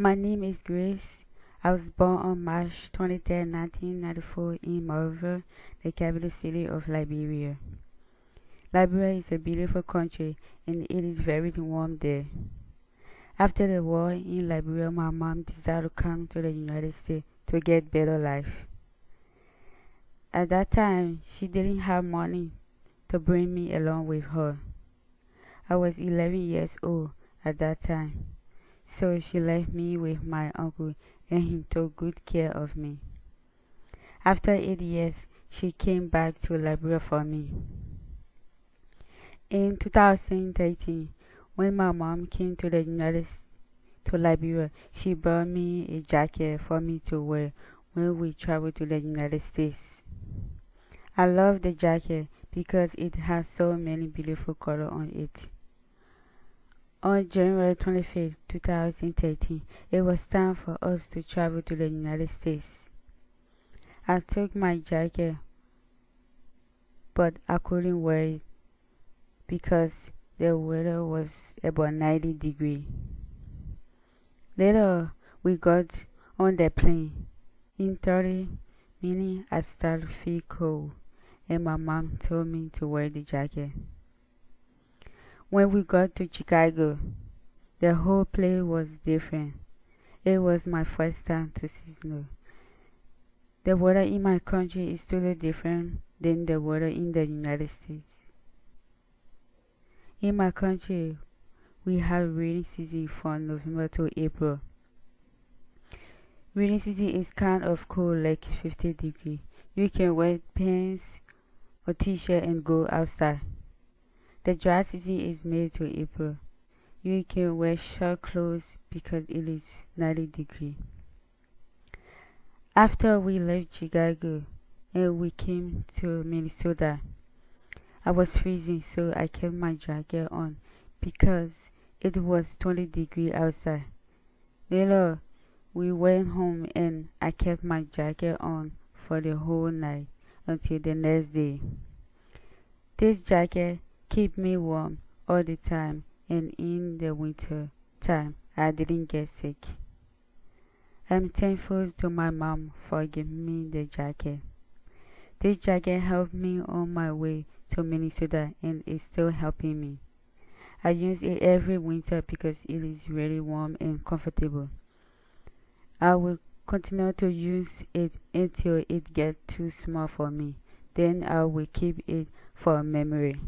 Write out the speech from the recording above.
My name is Grace. I was born on March 23, 1994 in Monrovia, the capital city of Liberia. Liberia is a beautiful country and it is very warm there. After the war in Liberia, my mom decided to come to the United States to get better life. At that time, she didn't have money to bring me along with her. I was 11 years old at that time, so she left me with my uncle and he took good care of me. After eight years, she came back to Liberia for me. In 2013, when my mom came to the United to Liberia, she brought me a jacket for me to wear when we traveled to the United States. I love the jacket because it has so many beautiful colors on it. On January 25, 2013, it was time for us to travel to the United States. I took my jacket, but I couldn't wear it because the weather was about 90 degrees. Later, we got on the plane. In 30 minutes, I started to feel cold and my mom told me to wear the jacket. When we got to Chicago, the whole place was different. It was my first time to see snow. The weather in my country is totally different than the weather in the United States. In my country, we have rainy season from November to April. Rainy season is kind of cold, like 50 degrees. You can wear pants or t-shirt and go outside. The dry season is May to April. You can wear short clothes because it is 90 degrees. After we left Chicago and we came to Minnesota, I was freezing so I kept my jacket on because it was 20 degrees outside. Later, we went home and I kept my jacket on for the whole night until the next day. This jacket keep me warm all the time and in the winter time I didn't get sick. I'm thankful to my mom for giving me the jacket. This jacket helped me on my way to Minnesota and is still helping me. I use it every winter because it is really warm and comfortable. I will continue to use it until it gets too small for me. Then I will keep it for memory.